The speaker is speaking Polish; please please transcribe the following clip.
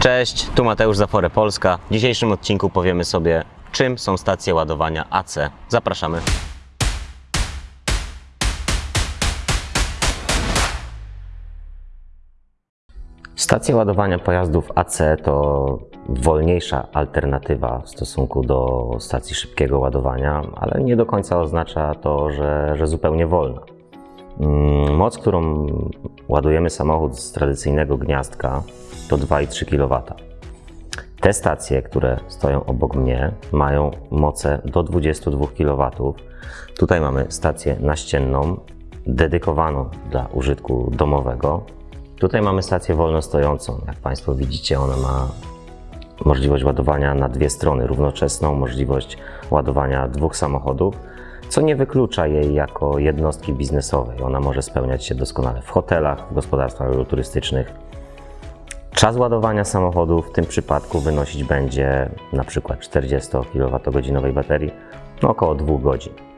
Cześć, tu Mateusz Zafore Polska. W dzisiejszym odcinku powiemy sobie, czym są stacje ładowania AC. Zapraszamy. Stacje ładowania pojazdów AC to wolniejsza alternatywa w stosunku do stacji szybkiego ładowania, ale nie do końca oznacza to, że, że zupełnie wolna. Mm, Moc, którą ładujemy samochód z tradycyjnego gniazdka, to 2,3 kW. Te stacje, które stoją obok mnie, mają moce do 22 kW. Tutaj mamy stację naścienną, dedykowaną dla użytku domowego. Tutaj mamy stację wolnostojącą. Jak Państwo widzicie, ona ma możliwość ładowania na dwie strony, równoczesną możliwość ładowania dwóch samochodów, co nie wyklucza jej jako jednostki biznesowej. Ona może spełniać się doskonale w hotelach, w gospodarstwach agroturystycznych. Czas ładowania samochodu w tym przypadku wynosić będzie na przykład 40 kWh baterii no około 2 godzin.